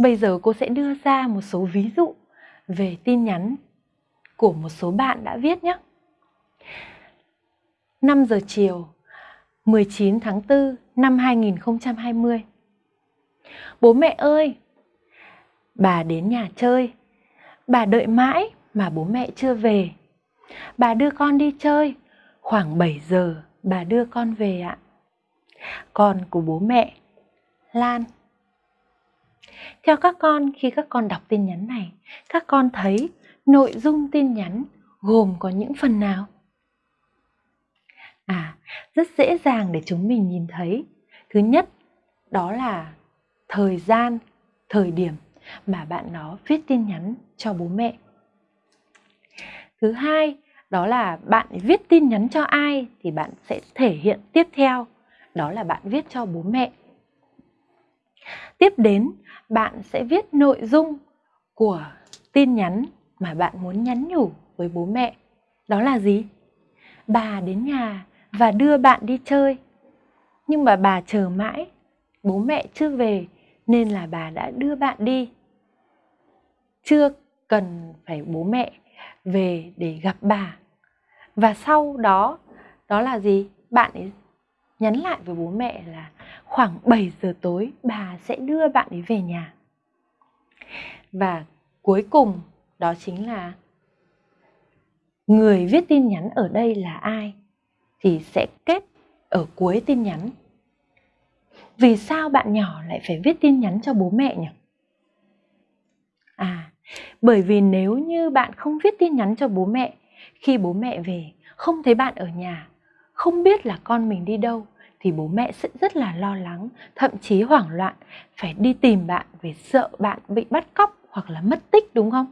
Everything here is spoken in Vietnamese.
Bây giờ cô sẽ đưa ra một số ví dụ về tin nhắn của một số bạn đã viết nhé. 5 giờ chiều 19 tháng 4 năm 2020 Bố mẹ ơi! Bà đến nhà chơi. Bà đợi mãi mà bố mẹ chưa về. Bà đưa con đi chơi. Khoảng 7 giờ bà đưa con về ạ. Con của bố mẹ, Lan theo các con, khi các con đọc tin nhắn này, các con thấy nội dung tin nhắn gồm có những phần nào? À, rất dễ dàng để chúng mình nhìn thấy. Thứ nhất, đó là thời gian, thời điểm mà bạn đó viết tin nhắn cho bố mẹ. Thứ hai, đó là bạn viết tin nhắn cho ai thì bạn sẽ thể hiện tiếp theo, đó là bạn viết cho bố mẹ. Tiếp đến bạn sẽ viết nội dung của tin nhắn mà bạn muốn nhắn nhủ với bố mẹ. Đó là gì? Bà đến nhà và đưa bạn đi chơi. Nhưng mà bà chờ mãi, bố mẹ chưa về nên là bà đã đưa bạn đi. Chưa cần phải bố mẹ về để gặp bà. Và sau đó, đó là gì? Bạn ấy nhắn lại với bố mẹ là khoảng 7 giờ tối bà sẽ đưa bạn ấy về nhà. Và cuối cùng đó chính là người viết tin nhắn ở đây là ai thì sẽ kết ở cuối tin nhắn. Vì sao bạn nhỏ lại phải viết tin nhắn cho bố mẹ nhỉ? À, bởi vì nếu như bạn không viết tin nhắn cho bố mẹ khi bố mẹ về không thấy bạn ở nhà, không biết là con mình đi đâu thì bố mẹ sẽ rất là lo lắng, thậm chí hoảng loạn, phải đi tìm bạn vì sợ bạn bị bắt cóc hoặc là mất tích đúng không?